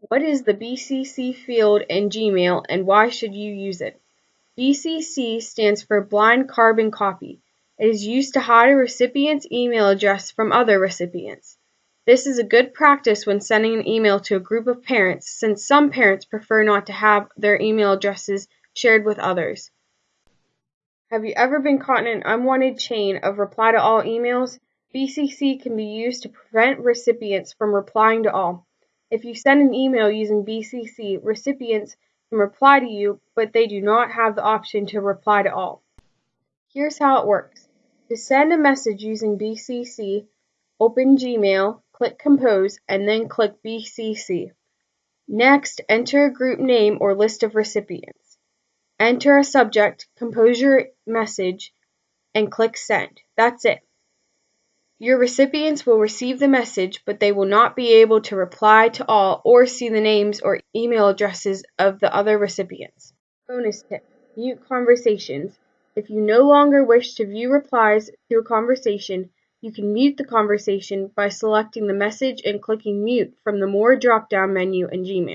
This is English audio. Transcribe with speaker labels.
Speaker 1: What is the BCC field in Gmail and why should you use it? BCC stands for Blind Carbon Copy. It is used to hide a recipient's email address from other recipients. This is a good practice when sending an email to a group of parents since some parents prefer not to have their email addresses shared with others. Have you ever been caught in an unwanted chain of reply to all emails? BCC can be used to prevent recipients from replying to all. If you send an email using BCC, recipients can reply to you, but they do not have the option to reply to all. Here's how it works. To send a message using BCC, open Gmail, click Compose, and then click BCC. Next, enter a group name or list of recipients. Enter a subject, compose your message, and click Send. That's it. Your recipients will receive the message, but they will not be able to reply to all or see the names or email addresses of the other recipients. Bonus tip Mute conversations. If you no longer wish to view replies to a conversation, you can mute the conversation by selecting the message and clicking Mute from the More drop down menu in Gmail.